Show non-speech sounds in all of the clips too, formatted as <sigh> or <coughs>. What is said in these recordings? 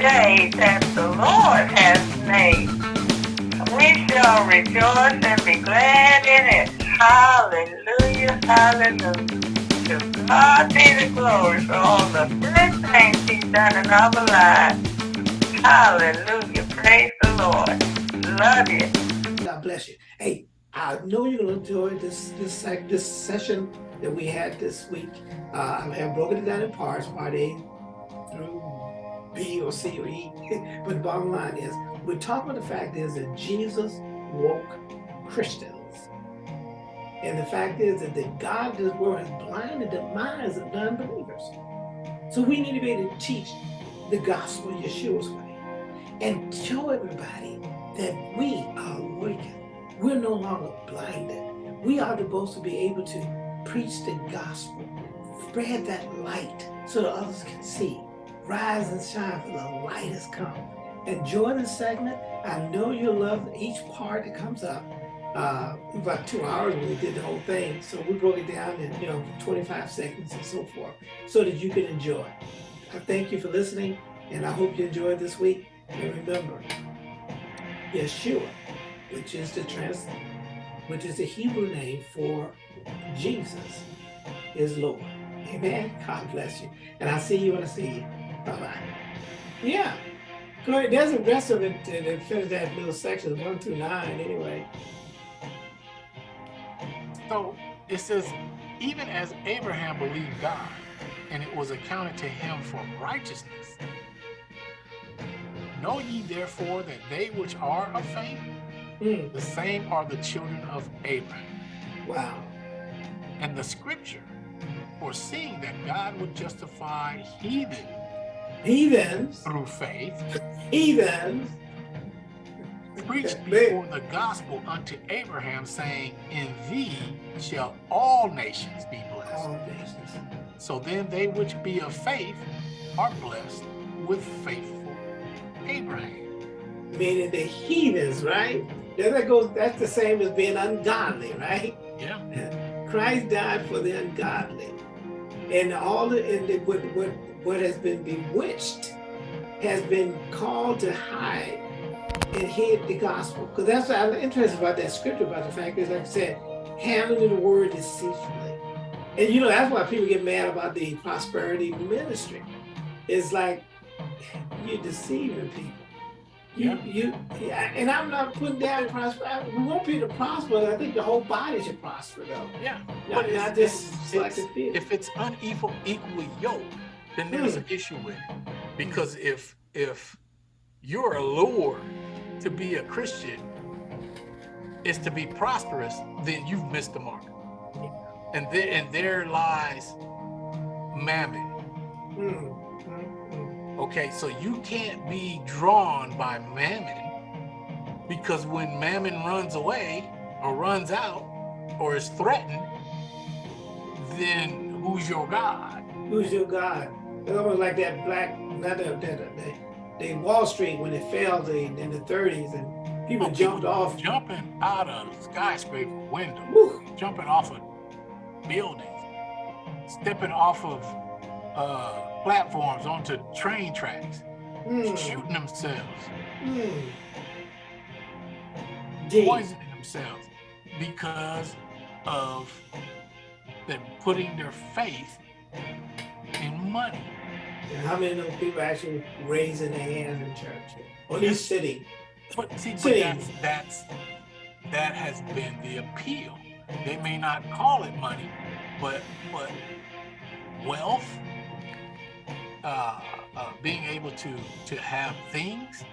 day that the Lord has made. We shall rejoice and be glad in it. Hallelujah, hallelujah. To God be the glory for all the good things he's done in our lives. Hallelujah, praise the Lord. Love you. God bless you. Hey, I know you're going to enjoy this this this session that we had this week. Uh, I have broken it down in parts, part A through B or C or E. <laughs> but the bottom line is, we're talking about the fact is that Jesus woke Christians. And the fact is that the God of this world has blinded the minds of non-believers. So we need to be able to teach the gospel Yeshua's way and show everybody that we are awakened. We're no longer blinded. We are supposed to be able to preach the gospel, spread that light so that others can see. Rise and shine for the light has come. Enjoy this segment. I know you'll love each part that comes up. Uh, about two hours we did the whole thing. So we broke it down in, you know, 25 seconds and so forth so that you can enjoy. I thank you for listening and I hope you enjoyed this week. And remember, Yeshua, which is the trans, which is the Hebrew name for Jesus, is Lord. Amen. God bless you. And I'll see you when I see you. Yeah. Ahead. There's the rest of it to finish that little section, one through nine anyway. So it says, even as Abraham believed God, and it was accounted to him for righteousness. Know ye therefore that they which are of faith, mm. the same are the children of Abraham. Wow. And the scripture, foreseeing that God would justify heathen heathens through faith, heathens preached before the gospel unto Abraham, saying, In thee shall all nations be blessed. Nations. So then they which be of faith are blessed with faithful Abraham. Meaning the heathens, right? That goes, that's the same as being ungodly, right? Yeah. Christ died for the ungodly. And all the, and the, what, what, what has been bewitched has been called to hide and hid the gospel. Because that's what I'm interested about that scripture, about the fact is, like I said, handling the word deceitfully. And you know, that's why people get mad about the prosperity ministry. It's like, you're deceiving people. You, yeah. you, yeah, and I'm not putting down prosperity. We want people to prosper. I think the whole body should prosper, though. Yeah, but not just it's, it's, if it's unequal, equally yoked, then there's hmm. an issue with it. Because if if you're allured to be a Christian is to be prosperous, then you've missed the mark. And there and there lies mammon. Hmm. Hmm. Hmm. Okay, so you can't be drawn by mammon because when mammon runs away or runs out or is threatened, then who's your God? Who's your God? It's almost like that black, not that, that, that the Wall Street when it failed in, in the 30s and people oh, jumped people off. Jumping out of skyscraper windows, Woo. jumping off of buildings, stepping off of uh, platforms onto train tracks, mm. shooting themselves, mm. poisoning themselves because of them putting their faith money. And how many of those people actually raising their hands in church? Or at least sitting? But see, but that's, that's, that has been the appeal. They may not call it money, but but wealth, uh, uh, being able to to have things,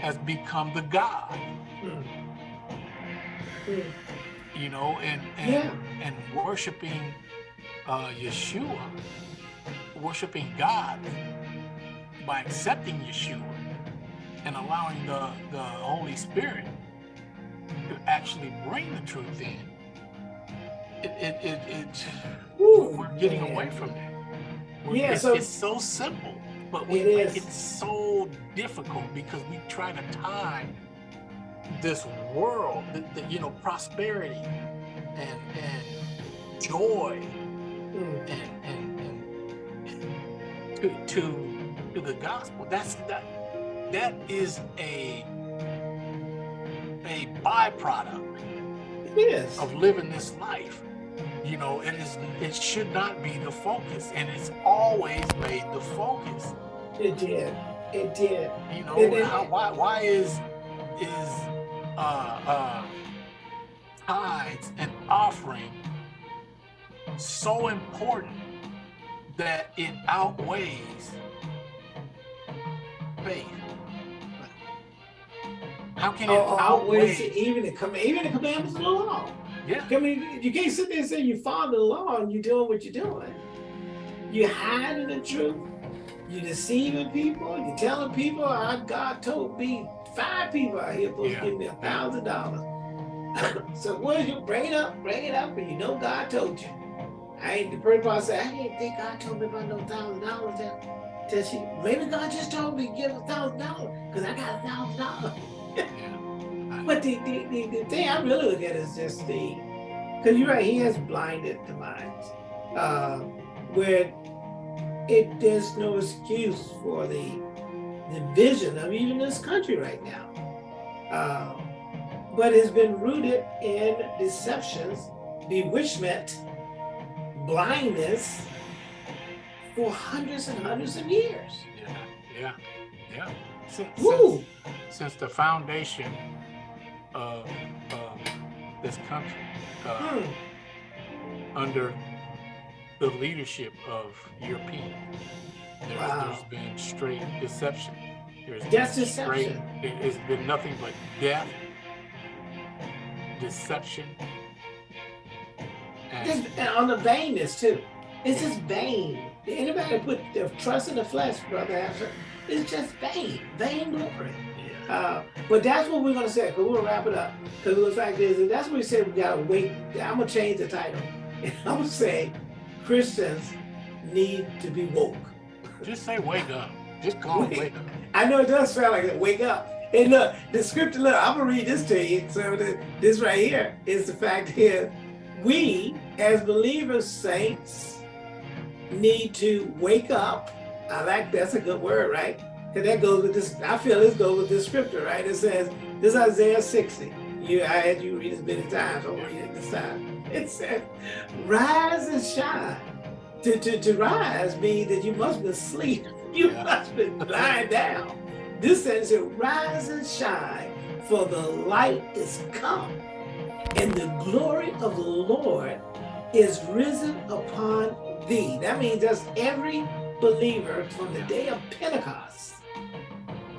has become the god. Mm. Mm. You know, and and yeah. and worshiping uh, Yeshua worshiping God by accepting Yeshua and allowing the, the Holy Spirit to actually bring the truth in, it, it, it, it Ooh, we're getting man. away from that. We're, yeah, it's, so it's so simple, but we it is. it's so difficult because we try to tie this world, the, the, you know, prosperity and and joy mm. and to, to to the gospel. That's that that is a a byproduct It is. of living this life. You know, it is it should not be the focus, and it's always made the focus. It did. It did. You know, then- how, why why is is uh uh tithes and offering so important that it outweighs faith? How can it Oh, outweigh? even the com- even the commandments of the law. Yeah, I mean, you can't sit there and say you follow the law and you're doing what you're doing. You're hiding the truth. You're deceiving people. You're telling people, "I God told me five people out here supposed Yeah. to give me a thousand dollars." <laughs> So what you bring it up, bring it up, and you know God told you. I ain't the person probably say, I didn't think God told me about no thousand dollars. Till she, maybe God just told me to give a thousand dollars because I got a thousand dollars. <laughs> But the, the, the, the thing I really look at is just the, because you're right, he has blinded the minds, uh, where it there's no excuse for the the vision of even this country right now. Uh, but it's been rooted in deceptions, bewitchment, blindness for hundreds and hundreds of years. yeah, yeah, yeah. Since, since, since the foundation of, of this country, uh, Hmm. under the leadership of European. Wow. There's been straight deception. There's That's been straight, deception. it- it's been nothing but death, deception, and on the vainness too. It's just vain. Anybody put their trust in the flesh, brother, after, it's just vain, vain glory. Uh, but that's what we're gonna say. Cause we're gonna wrap it up. Cause the fact is, that that's what we said. We gotta wait. I'm gonna change the title. <laughs> And I'm gonna say, Christians need to be woke. just say wake up. Just call it Wake. wake up. <laughs> I know it does sound like it. Wake up. And look, the scripture. Look, I'm gonna read this to you. So this right here is the fact here. We, as believers, saints, need to wake up. I like that's a good word, right? Cause that goes with this. I feel this goes with this scripture, right? It says this is Isaiah 60. You, I had you read this many times. I'll read it this time. It says, "Rise and shine." To, to, to rise means that you must be asleep. <laughs> You must be lying down. This says, "Rise and shine, for the light is come, and the glory of the Lord is risen upon thee." That means that's every believer from the day of Pentecost.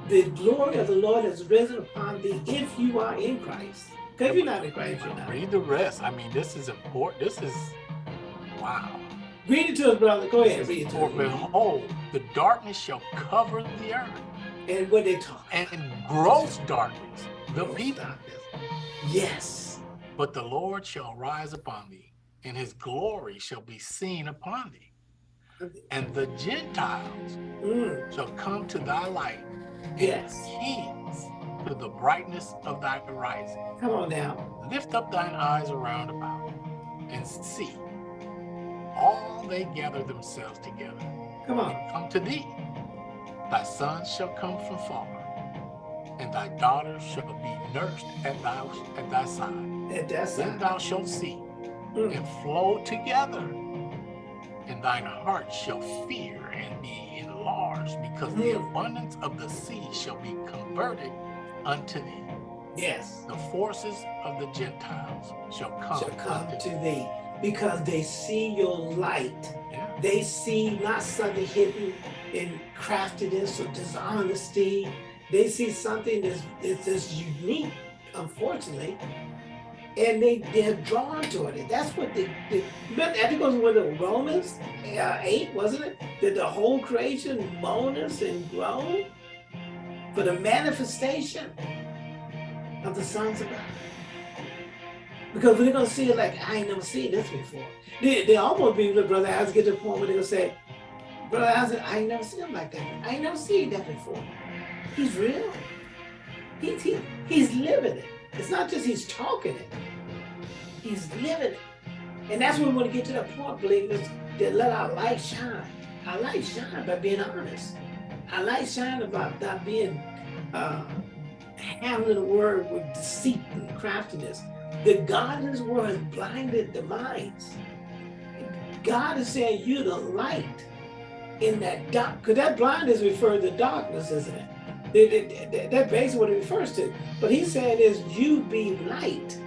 The glory of the Lord is risen upon thee if you are in Christ. Because if you're not in Christ, you're not. Read the rest. I mean, this is important. This is wow. Read it to us, brother. Go ahead, read it to For us. behold, the darkness shall cover the earth, And what they talk. and gross darkness the people. Yes. But the Lord shall rise upon thee, and his glory shall be seen upon thee. And the Gentiles Mm, shall come to thy light, and Yes. kings to the brightness of thy rising. come on now. Lift up thine eyes around about, and see. All they gather themselves together, Come on. and come to thee. Thy sons shall come from far, and thy daughters shall be nursed at thy at thy side. At that Then side. thou shalt see Mm. and flow together, and thine heart shall fear and be enlarged, because the Mm. abundance of the sea shall be converted unto thee. Yes. The forces of the Gentiles shall come, Shall come to thee. thee because they see your light. Yeah. They see not something hidden in craftiness or dishonesty. They see something that's, that's, that's unique, unfortunately, and they, they're drawn toward it. That's what they but I think it was with the Romans uh, 8, wasn't it? That the whole creation moaneth and groan for the manifestation of the sons of God. Because we're gonna see it like I ain't never seen this before. They, they almost be with Brother Isaac get to the point where they're gonna say, Brother Isaac, I ain't never seen him like that. I ain't never seen that before. He's real. He's he, he's living it. It's not just he's talking it. He's living it. And that's when we want to get to that point, believers, that let our light shine. Our light shine by being honest. Our light shine about not being uh, the word with deceit and craftiness. The God in word has blinded the minds. God is saying you're the light in that dark, because that blindness refers to darkness, isn't it? That, that, that basically what it refers to. But he's saying is you be light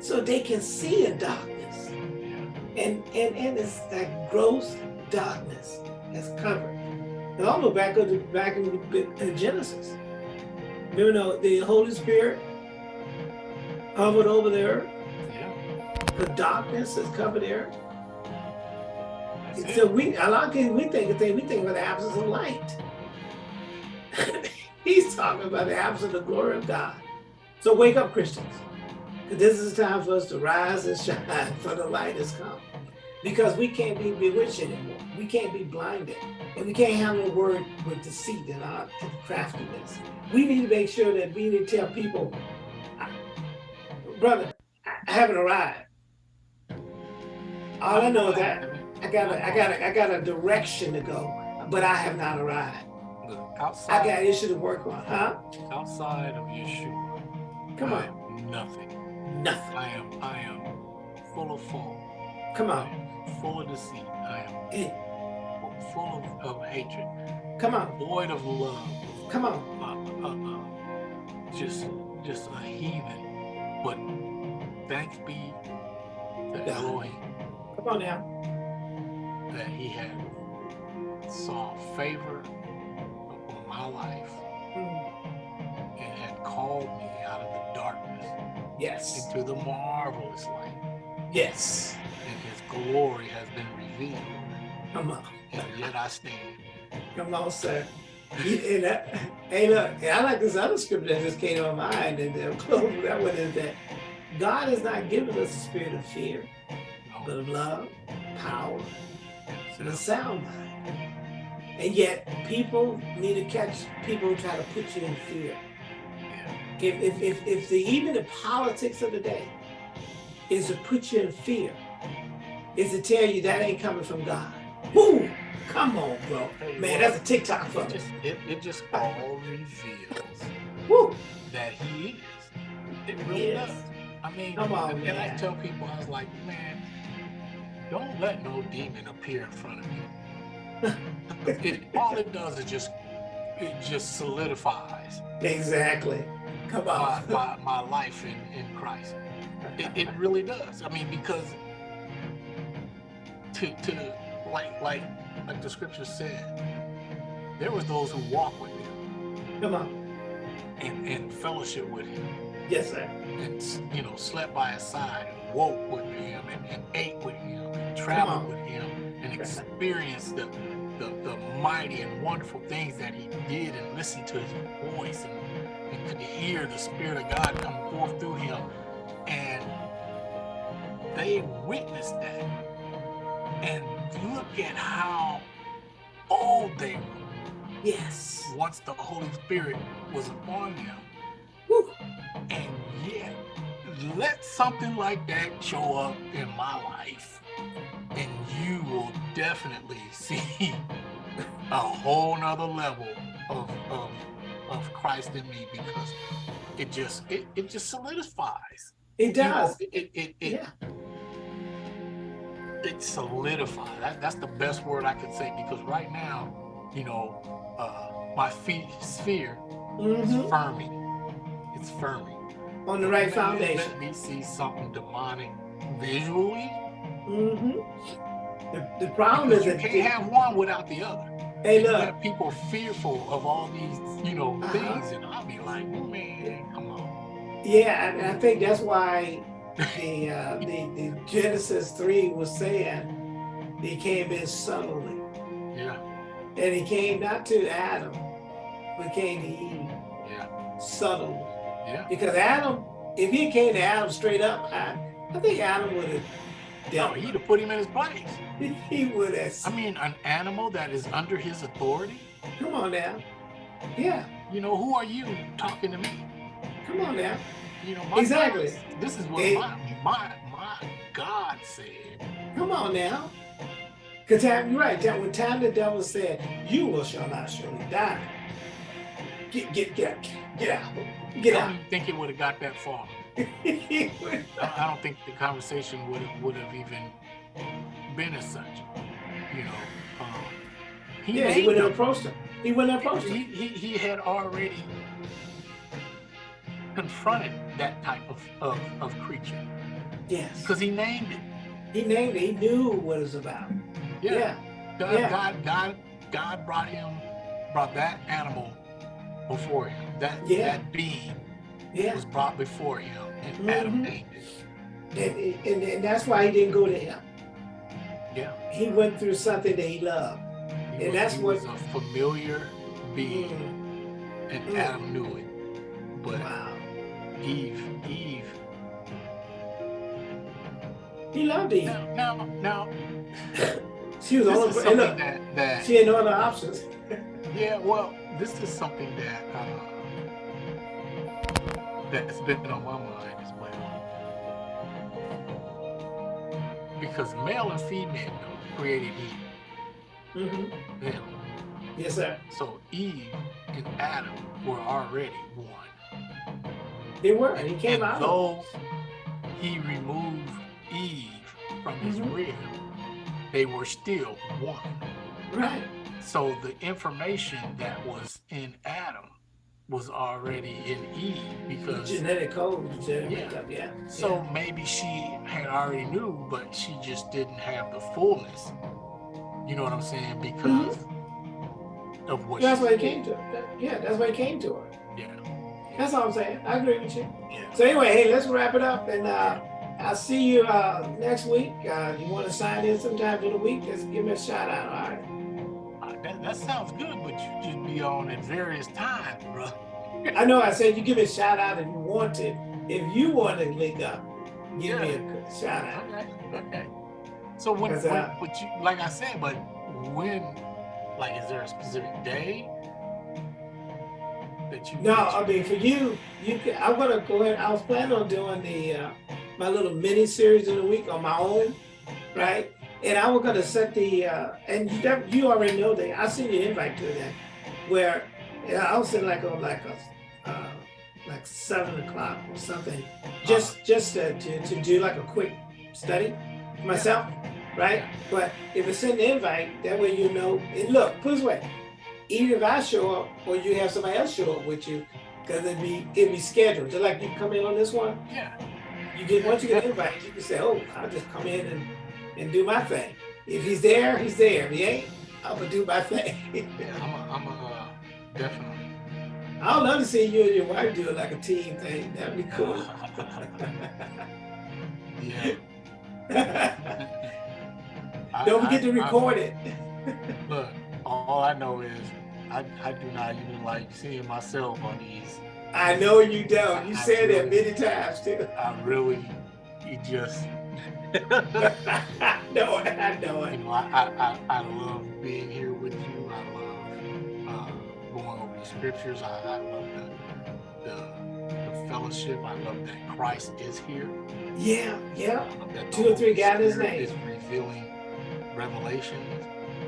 so they can see in darkness. And and and it's that gross darkness that's covered. And almost back up to back in, Genesis. You know, the Holy Spirit hovered over the earth. Yeah. The darkness has covered the earth. That's So it. we a lot of things we think of things, we think about the absence of light. <laughs> He's talking about the absence of the glory of God. So wake up, Christians. This is the time for us to rise and shine, <laughs> for the light has come. Because we can't be bewitched anymore. We can't be blinded. And we can't handle the word with deceit and our craftiness. We need to make sure that we need to tell people, brother, I I haven't arrived. All I know is that I got a, I got a, I got a direction to go, but I have not arrived. Look, I outside, got issue to work on, huh? outside of Yeshua, Come I on, am nothing. nothing. I am, I am full of fault. Come on, full of deceit. I am full of, of hatred, come on, void of love. come on. Uh, uh, uh, just, just a heathen. But thanks be to Yeah. Elohim Come on now. that He had saw favor life Mm, and had called me out of the darkness Yes, into the marvelous light. yes. And His glory has been revealed, Come on, and yet I stand. come on, sir. And that, hey, look, and I like this other scripture that just came to my mind, and <laughs> close that one is that God has not given us a spirit of fear, but of love, power, and a so, sound mind. And yet, people need to catch people who try to put you in fear. If, if, if, if the, even the politics of the day is to put you in fear, is to tell you that ain't coming from God. Woo! Come on, bro. Man, that's a TikTok for it me. just, it, it just all reveals Woo! that He is. It really Yes. does. I mean, Come on, and, and I tell people, I was like, man, don't let no demon appear in front of you. It, all it does is just, it just solidifies Exactly. Come my, on. my, my life in, in Christ. It, it really does. I mean, because to, to like, like, like the scripture said, there was those who walked with him Come on. and, and fellowship with him Yes, sir. and you know slept by his side and woke with him and, and ate with him and traveled with him and experienced the, the the mighty and wonderful things that he did and listened to his voice and, and could hear the spirit of God come forth through him. And they witnessed that. And look at how old they were. Yes. once the Holy Spirit was upon them. Woo. and yet, let something like that show up in my life, and you will definitely see <laughs> a whole nother level of, of, of Christ in me because it just it, it just solidifies. It You know, does. it it it, Yeah. it solidifies. That, that's the best word I could say because right now, you know, uh, my feet sphere is hmm firming. It's firming. On the right Let- foundation. Let me see something demonic visually. hmm The, the problem is Because you that can't have one without the other. hey, You look, have people fearful of all these, you know, Uh-huh. things, and I'll be like, man, come on. yeah, and I think that's why the uh, the, the Genesis three was saying he came in subtly, Yeah, and he came not to Adam, but came to Eve yeah, subtly. yeah. Because Adam, if he came to Adam straight up, I, I think Adam would have Dealt. he'd have put him in his place. <laughs> He would have. I mean, an animal that is under his authority. Come on now. Yeah, You know, who are you talking to me? come on now. You know, my Exactly. God- this is what It- my, my my God said. Come on now. Cause time, you're right. Time, when time the devil said, "You will shall not surely die," get get get get out, get I out. don't think it would have got that far. <laughs> I, don't think the conversation would have would have even been as such. You know, um, he yeah, he wouldn't have approached him. He wouldn't have approached he, him. he, he had already confronted that type of, of, of creature Yes, because he named it. he named it. He knew what it was about. Yeah. Yeah, God, yeah. God, God, God brought him, brought that animal before him. That Yeah. that being yeah. was brought before him, and Adam Mhm. named it. And, and and that's why he didn't go to him. Yeah. He went through something that he loved. He And was, that's he what- was a familiar being, Mm, and Mm. Adam knew it. But wow. Eve, Eve. He loved Eve. Now, now, now <laughs> She was this only is something look, that that she had no other options. <laughs> Yeah, well, this is something that uh, that's been on my mind as well. Because male and female created Eve. Mm -hmm. Them. Yes, sir. So Eve and Adam were already one. They were. And he came and out. though he removed Eve from his Mhm. rib, they were still one. Right. So the information that was in Adam was already in E because Genetic code, Yeah. Yeah. so maybe she had already knew, but she just didn't have the fullness. You know what I'm saying? Because of what That's why he came to her. That- Yeah, that's why he came to her. Yeah. That's all I'm saying. I agree with you. Yeah. So anyway, hey, let's wrap it up, and uh, I'll see you uh, next week. Uh, you want to sign in sometime for the week? Just give me a shout out. All right. That, that sounds good, but you just be on at various times, bro. I know I said you give me a shout out if you want to. If you want to link up, give me a shout out. Okay. Okay. So when, when uh, but you like I said, but when like is there a specific day that you No, I mean for you, you can. I'm gonna go ahead. I was planning on doing the uh, my little mini series in the week on my own, right? And I was gonna set the uh, and you, you already know that I sent you an invite to that, where yeah, I was sitting like on like a uh, like seven o'clock or something, just just to, to to do like a quick study myself, right? But if it's in the invite, that way you know. And look, put it this way, even if I show up or you have somebody else show up with you, because it'd be it'd be scheduled. Just like you come in on this one, yeah. you get once you get invited, you can say, "Oh, I'll just come in and, and do my thing." If he's there, he's there. If he ain't, I'm gonna do my thing. Yeah, I'm a, I'm a uh, definitely. I would love to see you and your wife do it like a team thing. That'd be cool. <laughs> yeah. <laughs> Don't forget I- to I- record it. <laughs> Look, all I know is I, I do not even like seeing myself on these. I know you don't. You said that many times too. I really, you just, <laughs> I know it. I know you it. know, I, I, I, love being here with you. I love uh, going over the scriptures. I, I love the, the, the fellowship. I love that Christ is here. Yeah, yeah. I love that the Two or three got Spirit name. Is revealing revelation.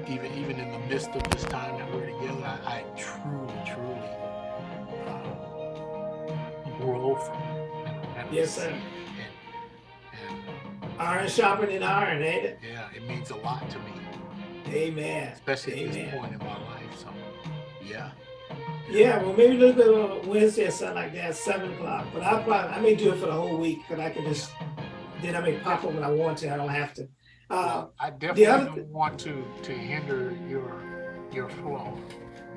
Even even in the midst of this time that we're together, I, I truly, truly uh, grow from it and, and Yes, sir. Iron sharpening iron, ain't it? yeah, it means a lot to me, Amen. especially at this point in my life. So, yeah, Yeah, well, maybe look at on Wednesday or something like that, seven o'clock. But I'll probably, I may do it for the whole week because I can just, then I may pop up when I want to. I don't have to. Uh, I definitely other don't want to to hinder your your flow.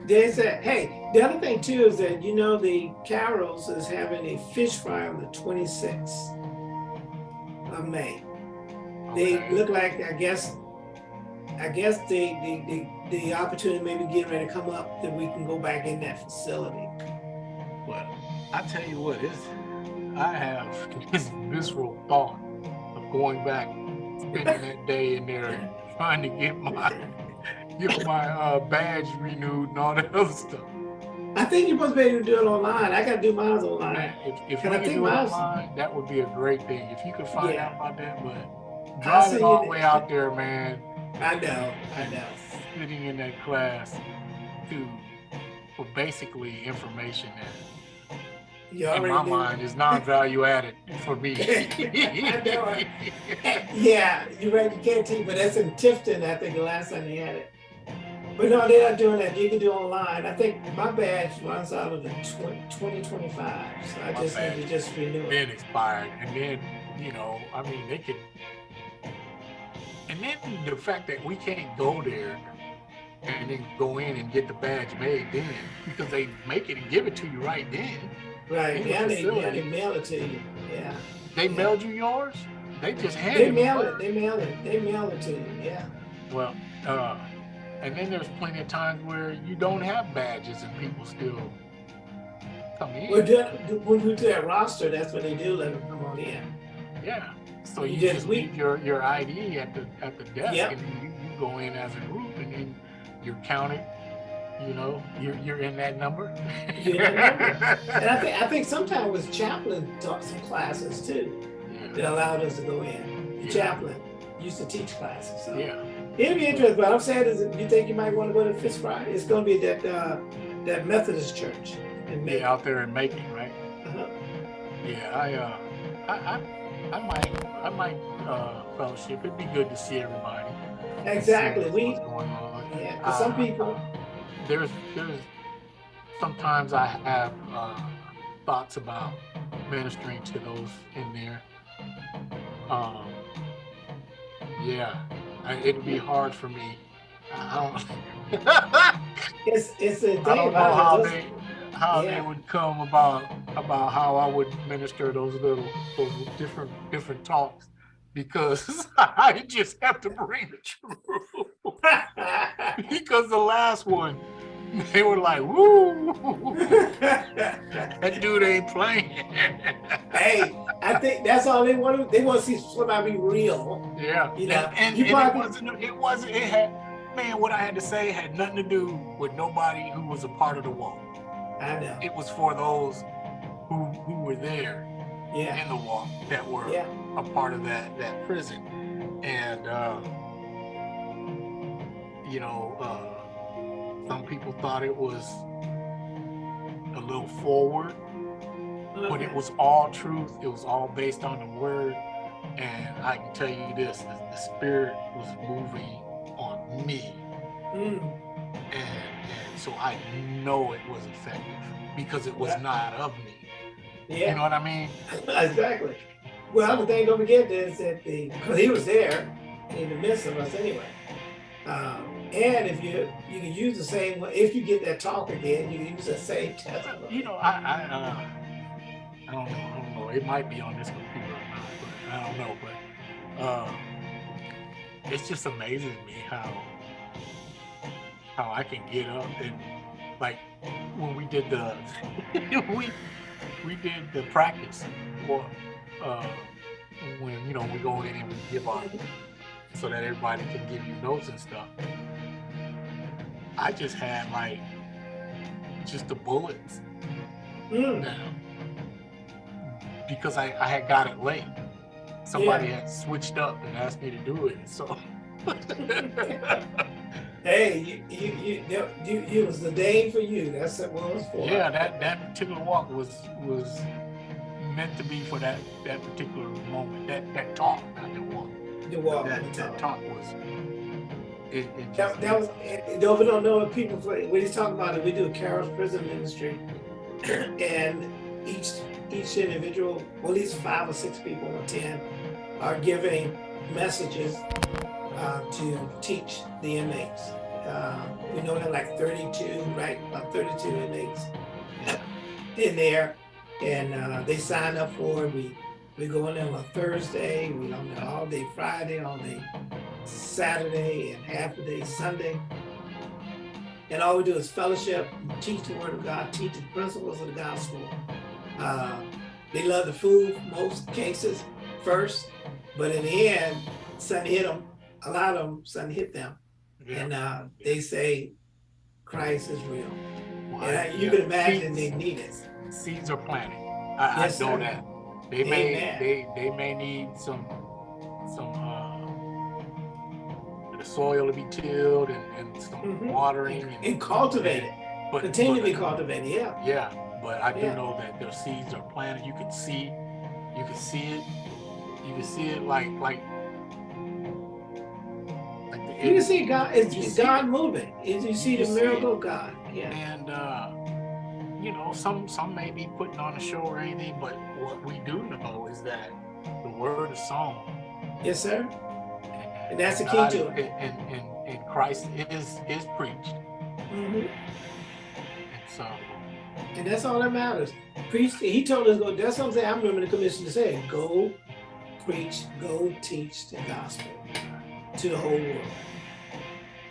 they said, hey, the other thing too is that, you know, the Kairos is having a fish fry on the 26th of May. They look like, I guess, I guess the, the, the, the opportunity maybe getting ready to come up that we can go back in that facility. But I tell you what, it's, I have <laughs> this visceral thought of going back, spending <laughs> that day in there, trying to get my <laughs> get my uh, badge renewed and all that other stuff. I think you're supposed to be able to do it online. I got to do mine online. Man, if if Can I could do mine? online, that would be a great thing. If you could find Yeah. out about that, but Driving all the way out there, man, I know, I know. Sitting in that class to for basically information that in my knew. mind is non-value added for me. <laughs> I know. Yeah, you're right, you can't teach, but that's in Tifton, I think, the last time they had it. But no, they're not doing that. You can do online. I think my badge runs out of the twenty twenty-five, so I My just need to just renew it. been expired, and then you know, I mean, they could, and then the fact that we can't go there and then go in and get the badge made then because they make it and give it to you right then. Right, in the yeah, they, yeah, they mail it to you, yeah. They Yeah. mailed you yours. They just handed They you mail it, they mail it, they mail it to you, yeah. Well, uh, and then there's plenty of times where you don't have badges and people still come in. Well, when we do that roster, that's what they do, let them come on in. Yeah. So You you just- just we- leave your, your ID at the at the desk Yep. and you, you go in as a group and then you're counted. You know, you're you're in that number. You're in that number. And I think, I think sometimes with chaplain taught some classes too, that allowed us to go in. The Yeah. chaplain used to teach classes, so. yeah. It'll be interesting, but I'm saying is, you think you might want to go to Fifth Friday? It's gonna be that, uh, that Methodist church in May. Yeah, out there in Macon, right? Uh-huh. Yeah, I uh I I, I might I might uh fellowship. It'd be good to see everybody. Exactly, See we, what's going on. yeah, 'cause some Uh, people, there's there's sometimes I have uh, thoughts about ministering to those in there. Um, yeah, I, it'd be hard for me. I don't, <laughs> it's, it's a thing don't know how they how Yeah. they would come about about how I would minister those little those different different talks because <laughs> I just have to bring the truth. <laughs> Because the last one, they were like, "Woo, <laughs> that dude ain't playing." hey, I think that's all they want they want to see somebody be real. yeah, You know, and, and, probably- it wasn't. It wasn't. It had, man. What I had to say had nothing to do with nobody who was a part of the walk. It was for those who who were there yeah, in the walk that were yeah, a part of that that prison, and uh, you know, uh, some people thought it was a little forward, but it was all truth. It was all based on the word, and I can tell you this: the, the spirit was moving on me, Mm, and so I know it was effective because it was Yeah. not of me. Yeah. You know what I mean? <laughs> exactly. Well, the thing don't forget is that the, because he was there in the midst of us anyway. Um, and if you, you can use the same, if you get that talk again, you can use the same <laughs> testimony. You know, I I, uh, I don't know. I don't know. It might be on this computer or not, but I don't know. But uh, it's just amazing to me how how I can get up and like when we did the <laughs> we we did the practice or uh, when you know we go in and we give our so that everybody can give you notes and stuff. I just had like just the bullets Mm, now because I, I had got it late. Somebody had switched up and asked me to do it. So <laughs> <laughs> hey, you, you, you, you, you, it was the day for you. That's what it was for. yeah, that, that particular walk was was meant to be for that that particular moment. That that talk, not the walk. The walk. that, the that talk. talk was it, it That, that was, and don't don't know what people, when he's talking about it, we do a Kairos Prison Ministry. <clears throat> And each, each individual, well, at least five or six people or ten are giving messages uh, to teach the inmates. Uh, we know there are like thirty-two, right, about thirty-two inmates <coughs> in there. And uh, they sign up for it. We, we go in there on Thursday, we on there all day Friday, all day Saturday and half a day Sunday. And all we do is fellowship, teach the word of God, teach the principles of the gospel. Uh, they love the food, most cases, first, but in the end, something hit them, a lot of them, something hit them. yeah. And uh, they say, Christ is real. Well, And you yeah. can imagine they need it. seeds are planted. I, Yes, I know sir. that. They may they they may need some some uh the soil to be tilled and, and some mm -hmm. watering and, and cultivated. But continue to be cultivated, yeah. Yeah, but I do yeah. know that their seeds are planted. You can see, you can see it. You can see it like like. You can see God. It's God moving. Is You see you the miracle of God. Yeah. And uh, you know, some some may be putting on a show or anything, but what we do know is that the word is song. Yes, sir. And, that's the key to it. And, and, and Christ is is preached. Mm -hmm. And so. And that's all that matters. Preach. He told us go. That's something I'm remembering the commission to say. Go, preach. Go teach the gospel to the whole world.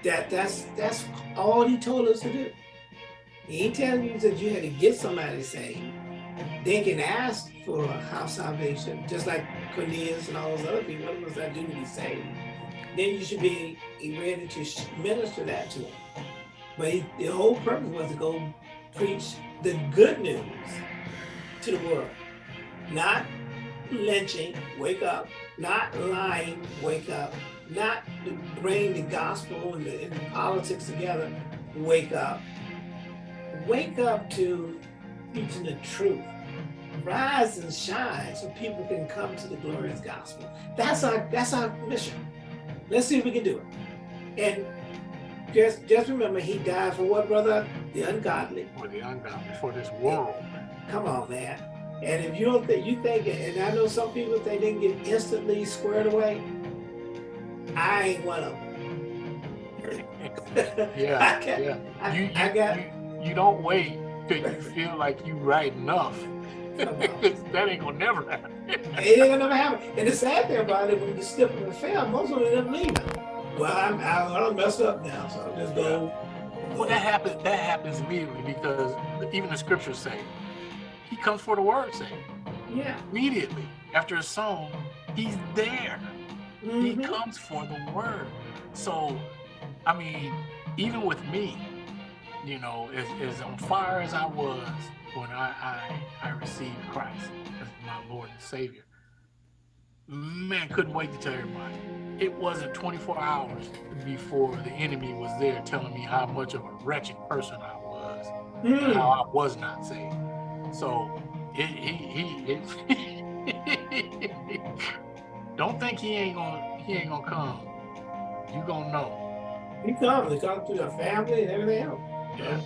That that's that's all he told us to do. He ain't telling you that you had to get somebody saved. They can ask for a house salvation, just like Cornelius and all those other people. What must I do to be saved? Then you should be ready to minister that to them. But he, the whole purpose was to go preach the good news to the world. Not lynching, wake up. Not lying, wake up. Not bring the gospel and the, and the politics together, wake up wake up to preaching the truth. Rise and shine so people can come to the glorious gospel. That's our that's our mission. Let's see if we can do it. And just just remember, he died for what, brother? The ungodly. For the ungodly, for this world. Come on, man. And if you don't think you think, and I know some people think they can get instantly squared away. I ain't one of them. <laughs> yeah, I got, yeah. I, you, you, I got. You, you don't wait till you feel like you right enough. <laughs> that ain't gonna never happen. it ain't gonna never happen. And the sad thing about it, when you step in the fail, most of them never leave. Well, I'm I, I'm messed up now, so I'll just go. Well, that happens. That happens immediately because even the scriptures say, "He comes for the word's sake." Yeah. Immediately after a song, he's there. Mm -hmm. He mm-hmm. comes for the word. So, I mean, even with me, you know, as, as on fire as I was when I, I, I received Christ as my Lord and Savior, man, couldn't wait to tell everybody. It wasn't 24 hours before the enemy was there telling me how much of a wretched person I was, mm. how I was not saved. So it, he, he, it, <laughs> don't think he ain't gonna he ain't gonna come. You gonna know. He comes. He comes to the family and everything else. Yeah.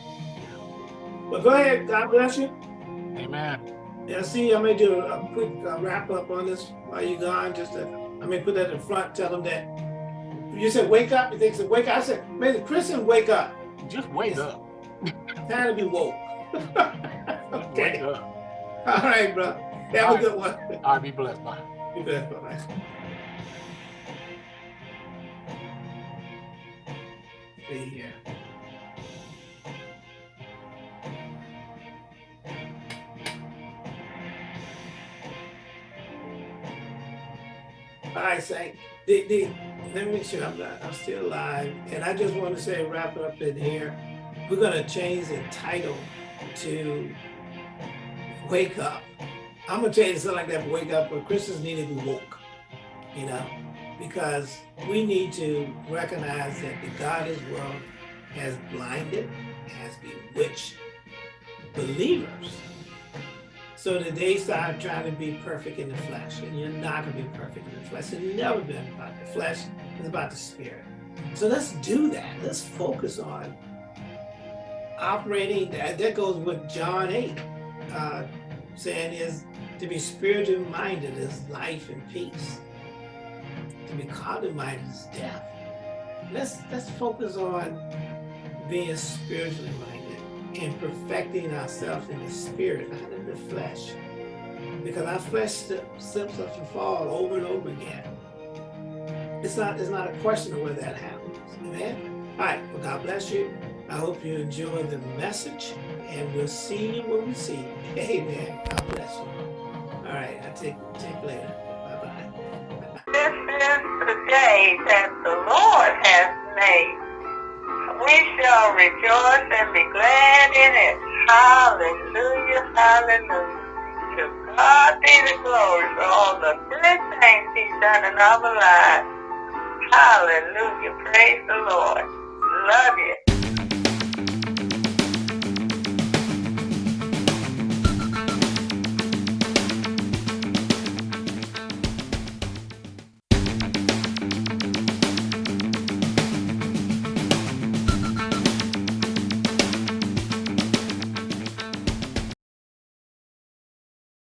But go ahead. God bless you. Amen. Yeah, see, I may do a quick uh, wrap up on this while you're gone. Just to, I may put that in front, tell them that you said wake up. You think said wake up? I said, may the Christian wake up. Just wake it's up. <laughs> Time to be woke. <laughs> okay. Wake up. All right, bro. Have All a good one. All right, be blessed. Bye. Blessed. Bye. Be here. Right, Saint. The, the, let me make sure I'm, not, I'm still alive. And I just want to say, wrap it up in here. We're going to change the title to Wake Up. I'm to tell you something like that, Wake Up, but Christians need to be woke, you know, because we need to recognize that the godless world has blinded, has bewitched believers so that they start trying to be perfect in the flesh. And you're not to be perfect in the flesh. It's never been about the flesh. It's about the spirit. So let's do that. Let's focus on operating. That, that goes with John 8, uh, saying is to be spiritually minded is life and peace. To be carnally minded is death. Let's, let's focus on being spiritually minded and perfecting ourselves in the spirit, not in the flesh. Because our flesh slips up and fall over and over again. It's not, it's not a question of where that happens. Amen? All right. Well, God bless you. I hope you enjoy the message, and we'll see you when we see you. Amen. God bless you. All right. I'll take, take later. Bye-bye. This is the day that the Lord has made we shall rejoice and be glad in it. Hallelujah, hallelujah. To God be the glory for all the good things he's done in our lives. Hallelujah. Praise the Lord. Love you.